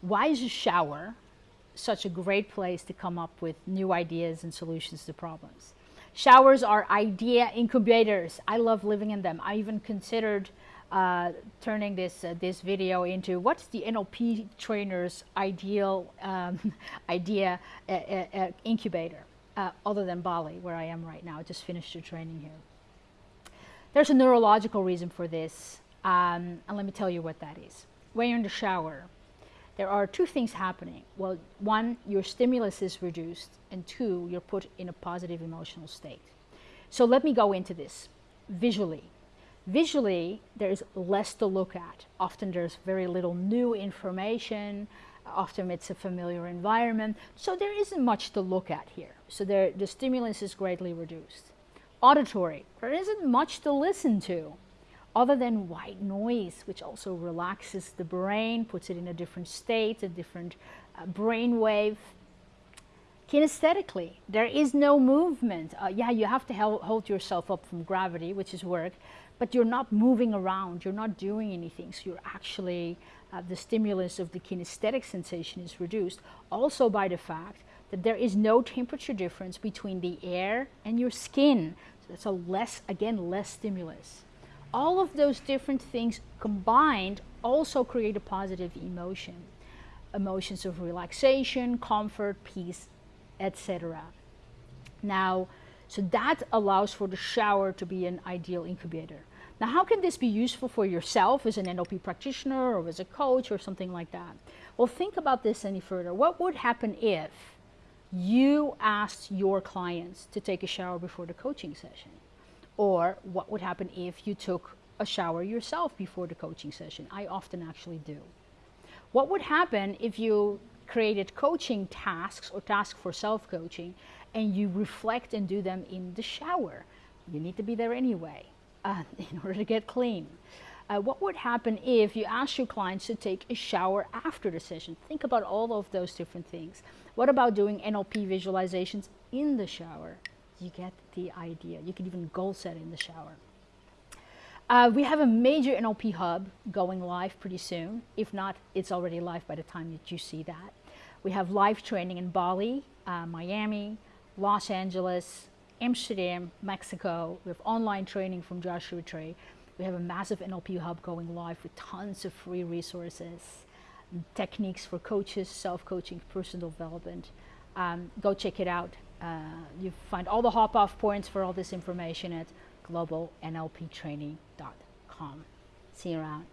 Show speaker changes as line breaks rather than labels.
why is a shower such a great place to come up with new ideas and solutions to problems? Showers are idea incubators. I love living in them. I even considered uh, turning this uh, this video into what's the NLP trainer's ideal um, idea uh, uh, uh incubator, uh, other than Bali, where I am right now. I just finished the training here. There's a neurological reason for this, um, and let me tell you what that is. When you're in the shower, there are two things happening. Well, one, your stimulus is reduced, and two, you're put in a positive emotional state. So let me go into this visually. Visually, there's less to look at. Often there's very little new information. Often it's a familiar environment. So there isn't much to look at here. So there, the stimulus is greatly reduced. Auditory, there isn't much to listen to other than white noise, which also relaxes the brain, puts it in a different state, a different uh, brain wave. Kinesthetically, there is no movement. Uh, yeah, you have to hold yourself up from gravity, which is work, but you're not moving around, you're not doing anything. So you're actually, uh, the stimulus of the kinesthetic sensation is reduced also by the fact that there is no temperature difference between the air and your skin. So that's a less, again, less stimulus all of those different things combined also create a positive emotion. Emotions of relaxation, comfort, peace, etc. Now, so that allows for the shower to be an ideal incubator. Now, how can this be useful for yourself as an NLP practitioner or as a coach or something like that? Well, think about this any further. What would happen if you asked your clients to take a shower before the coaching session? Or what would happen if you took a shower yourself before the coaching session? I often actually do. What would happen if you created coaching tasks or tasks for self-coaching and you reflect and do them in the shower? You need to be there anyway uh, in order to get clean. Uh, what would happen if you ask your clients to take a shower after the session? Think about all of those different things. What about doing NLP visualizations in the shower? You get the idea. You can even goal set in the shower. Uh, we have a major NLP hub going live pretty soon. If not, it's already live by the time that you see that. We have live training in Bali, uh, Miami, Los Angeles, Amsterdam, Mexico. We have online training from Joshua Tree. We have a massive NLP hub going live with tons of free resources, techniques for coaches, self-coaching, personal development. Um, go check it out. Uh, you find all the hop off points for all this information at globalnlptraining.com. See you around.